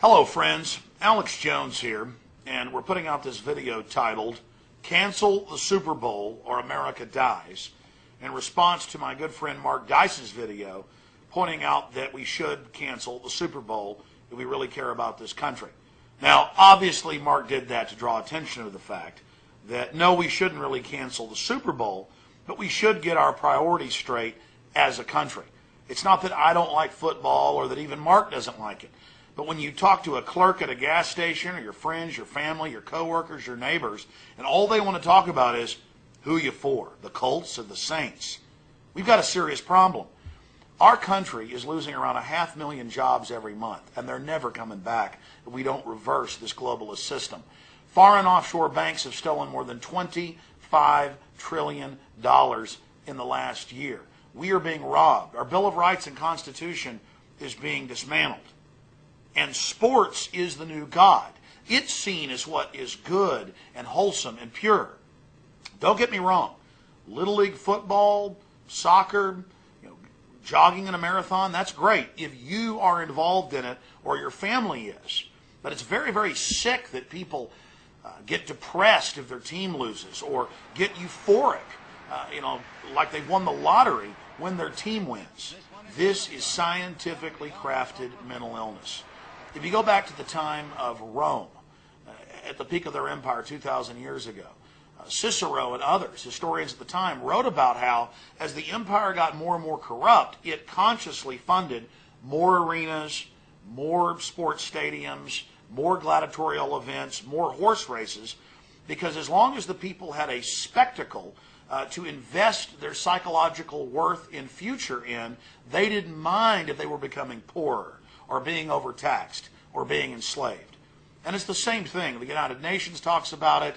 Hello, friends. Alex Jones here, and we're putting out this video titled Cancel the Super Bowl or America Dies in response to my good friend Mark Dice's video pointing out that we should cancel the Super Bowl if we really care about this country. Now, obviously, Mark did that to draw attention to the fact that no, we shouldn't really cancel the Super Bowl, but we should get our priorities straight as a country. It's not that I don't like football or that even Mark doesn't like it. But when you talk to a clerk at a gas station or your friends, your family, your coworkers, your neighbors, and all they want to talk about is who you for, the Colts or the Saints, we've got a serious problem. Our country is losing around a half million jobs every month, and they're never coming back if we don't reverse this globalist system. Foreign offshore banks have stolen more than $25 trillion in the last year. We are being robbed. Our Bill of Rights and Constitution is being dismantled. And sports is the new God. It's seen as what is good and wholesome and pure. Don't get me wrong. Little League football, soccer, you know, jogging in a marathon, that's great if you are involved in it or your family is. But it's very, very sick that people uh, get depressed if their team loses or get euphoric, uh, you know, like they've won the lottery when their team wins. This is scientifically crafted mental illness. If you go back to the time of Rome, uh, at the peak of their empire 2,000 years ago, uh, Cicero and others, historians at the time, wrote about how as the empire got more and more corrupt, it consciously funded more arenas, more sports stadiums, more gladiatorial events, more horse races, because as long as the people had a spectacle uh, to invest their psychological worth in future in, they didn't mind if they were becoming poorer or being overtaxed or being enslaved. And it's the same thing. The United Nations talks about it.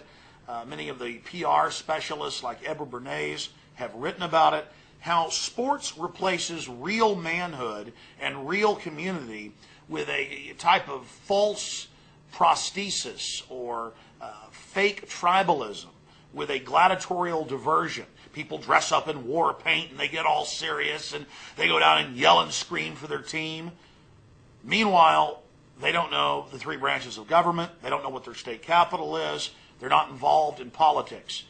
Uh, many of the PR specialists like Edward Bernays have written about it. How sports replaces real manhood and real community with a type of false prosthesis or uh, fake tribalism with a gladiatorial diversion. People dress up in war paint and they get all serious and they go down and yell and scream for their team. Meanwhile, they don't know the three branches of government. They don't know what their state capital is. They're not involved in politics.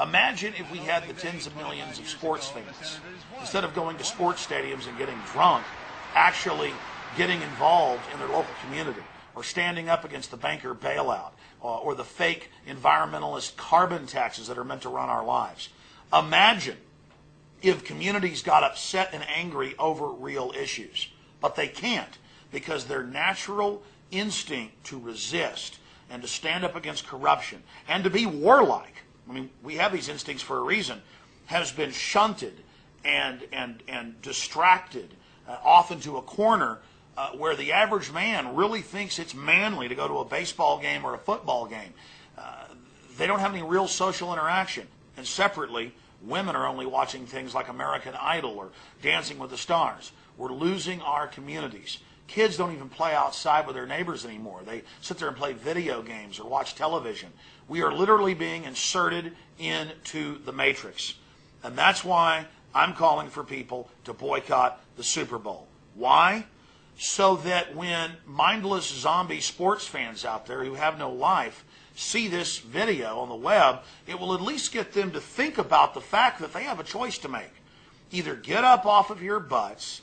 Imagine if we had the tens of millions of sports fans, instead of going to sports stadiums and getting drunk, actually getting involved in their local community or standing up against the banker bailout uh, or the fake environmentalist carbon taxes that are meant to run our lives. Imagine if communities got upset and angry over real issues, but they can't because their natural instinct to resist and to stand up against corruption and to be warlike, I mean, we have these instincts for a reason, has been shunted and, and, and distracted, uh, often to a corner uh, where the average man really thinks it's manly to go to a baseball game or a football game. Uh, they don't have any real social interaction. And separately, women are only watching things like American Idol or Dancing with the Stars. We're losing our communities. Kids don't even play outside with their neighbors anymore. They sit there and play video games or watch television. We are literally being inserted into the matrix. And that's why I'm calling for people to boycott the Super Bowl. Why? So that when mindless zombie sports fans out there who have no life see this video on the web, it will at least get them to think about the fact that they have a choice to make. Either get up off of your butts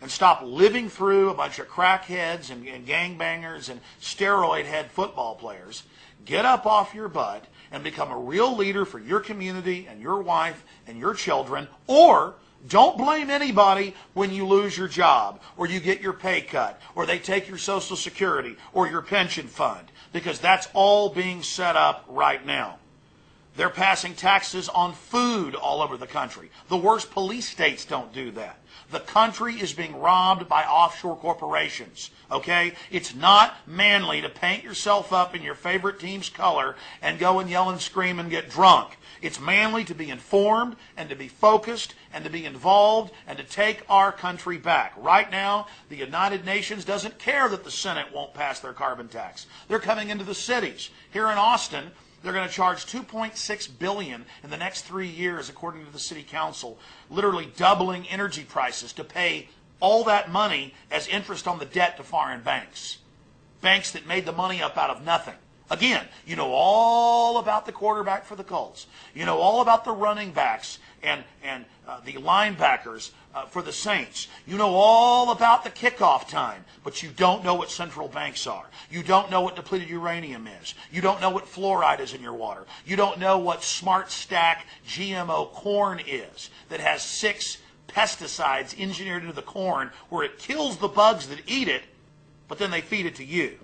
and stop living through a bunch of crackheads and, and gangbangers and steroid head football players. Get up off your butt and become a real leader for your community and your wife and your children. Or don't blame anybody when you lose your job or you get your pay cut or they take your Social Security or your pension fund because that's all being set up right now. They're passing taxes on food all over the country. The worst police states don't do that. The country is being robbed by offshore corporations. Okay? It's not manly to paint yourself up in your favorite team's color and go and yell and scream and get drunk. It's manly to be informed and to be focused and to be involved and to take our country back. Right now, the United Nations doesn't care that the Senate won't pass their carbon tax. They're coming into the cities. Here in Austin, they're going to charge 2.6 billion in the next three years, according to the city council, literally doubling energy prices to pay all that money as interest on the debt to foreign banks. banks that made the money up out of nothing. Again, you know all about the quarterback for the Colts. You know all about the running backs and, and uh, the linebackers uh, for the Saints. You know all about the kickoff time, but you don't know what central banks are. You don't know what depleted uranium is. You don't know what fluoride is in your water. You don't know what Smart Stack GMO corn is that has six pesticides engineered into the corn where it kills the bugs that eat it, but then they feed it to you.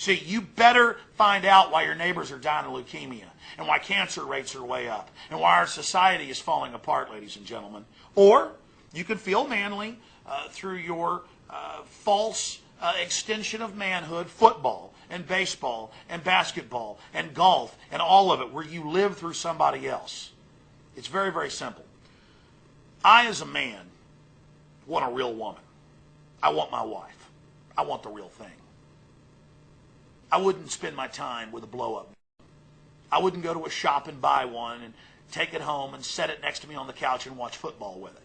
See, you better find out why your neighbors are dying of leukemia and why cancer rates are way up and why our society is falling apart, ladies and gentlemen. Or you can feel manly uh, through your uh, false uh, extension of manhood, football and baseball and basketball and golf and all of it, where you live through somebody else. It's very, very simple. I, as a man, want a real woman. I want my wife. I want the real thing. I wouldn't spend my time with a blow up. I wouldn't go to a shop and buy one and take it home and set it next to me on the couch and watch football with it.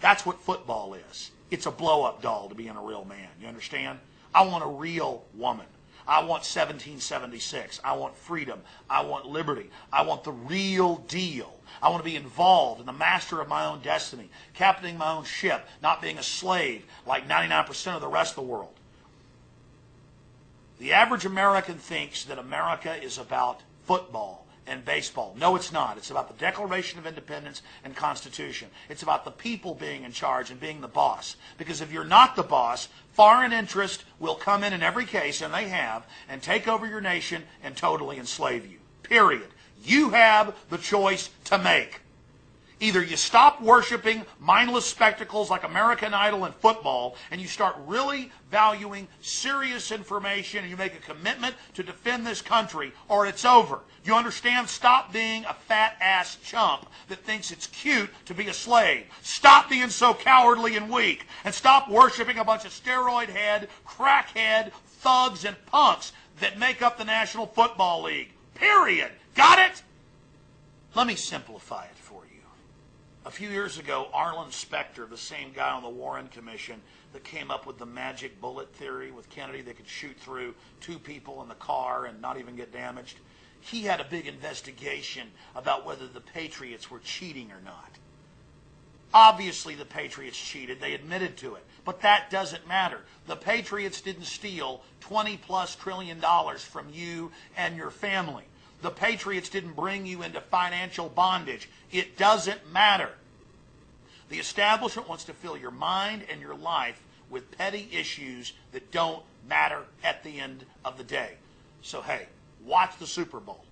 That's what football is. It's a blow up doll to being a real man. You understand? I want a real woman. I want 1776. I want freedom. I want liberty. I want the real deal. I want to be involved in the master of my own destiny, captaining my own ship, not being a slave like 99% of the rest of the world. The average American thinks that America is about football and baseball. No, it's not. It's about the Declaration of Independence and Constitution. It's about the people being in charge and being the boss. Because if you're not the boss, foreign interest will come in in every case, and they have, and take over your nation and totally enslave you. Period. You have the choice to make. Either you stop worshiping mindless spectacles like American Idol and football, and you start really valuing serious information and you make a commitment to defend this country, or it's over. You understand? Stop being a fat ass chump that thinks it's cute to be a slave. Stop being so cowardly and weak. And stop worshiping a bunch of steroid head, crackhead, thugs, and punks that make up the National Football League. Period. Got it? Let me simplify it. A few years ago, Arlen Specter, the same guy on the Warren Commission that came up with the magic bullet theory with Kennedy that could shoot through two people in the car and not even get damaged, he had a big investigation about whether the Patriots were cheating or not. Obviously, the Patriots cheated. They admitted to it. But that doesn't matter. The Patriots didn't steal 20 plus trillion dollars from you and your family. The Patriots didn't bring you into financial bondage. It doesn't matter. The establishment wants to fill your mind and your life with petty issues that don't matter at the end of the day. So, hey, watch the Super Bowl.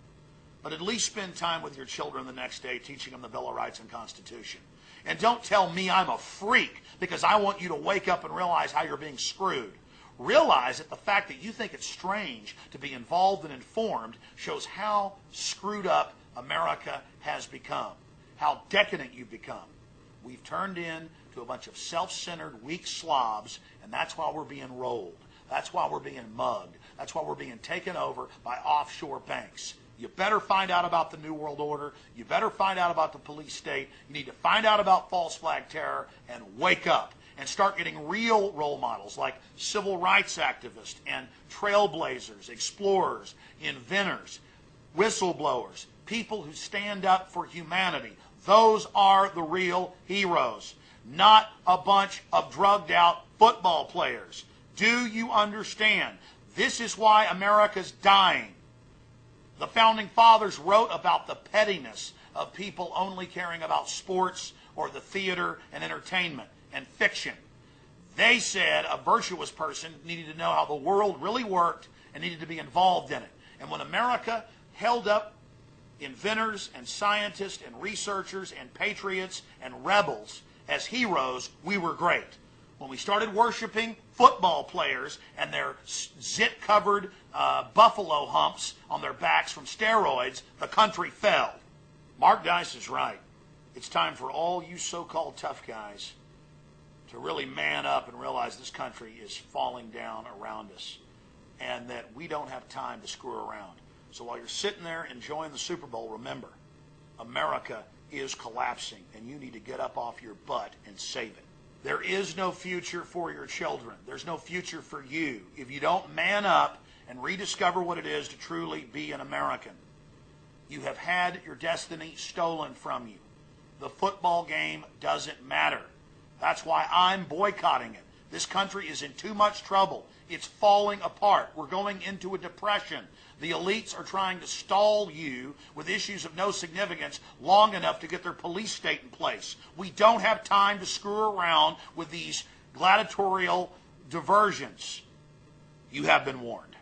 But at least spend time with your children the next day teaching them the Bill of Rights and Constitution. And don't tell me I'm a freak because I want you to wake up and realize how you're being screwed realize that the fact that you think it's strange to be involved and informed shows how screwed up America has become, how decadent you've become. We've turned into a bunch of self-centered, weak slobs, and that's why we're being rolled. That's why we're being mugged. That's why we're being taken over by offshore banks. You better find out about the New World Order. You better find out about the police state. You need to find out about false flag terror and wake up and start getting real role models like civil rights activists and trailblazers, explorers, inventors, whistleblowers, people who stand up for humanity. Those are the real heroes, not a bunch of drugged out football players. Do you understand? This is why America's dying. The founding fathers wrote about the pettiness of people only caring about sports or the theater and entertainment and fiction. They said a virtuous person needed to know how the world really worked and needed to be involved in it. And when America held up inventors and scientists and researchers and patriots and rebels as heroes, we were great. When we started worshiping football players and their zit covered uh, buffalo humps on their backs from steroids, the country fell. Mark Dice is right. It's time for all you so called tough guys to really man up and realize this country is falling down around us and that we don't have time to screw around. So while you're sitting there enjoying the Super Bowl, remember, America is collapsing and you need to get up off your butt and save it. There is no future for your children. There's no future for you if you don't man up and rediscover what it is to truly be an American. You have had your destiny stolen from you. The football game doesn't matter. That's why I'm boycotting it. This country is in too much trouble. It's falling apart. We're going into a depression. The elites are trying to stall you with issues of no significance long enough to get their police state in place. We don't have time to screw around with these gladiatorial diversions. You have been warned.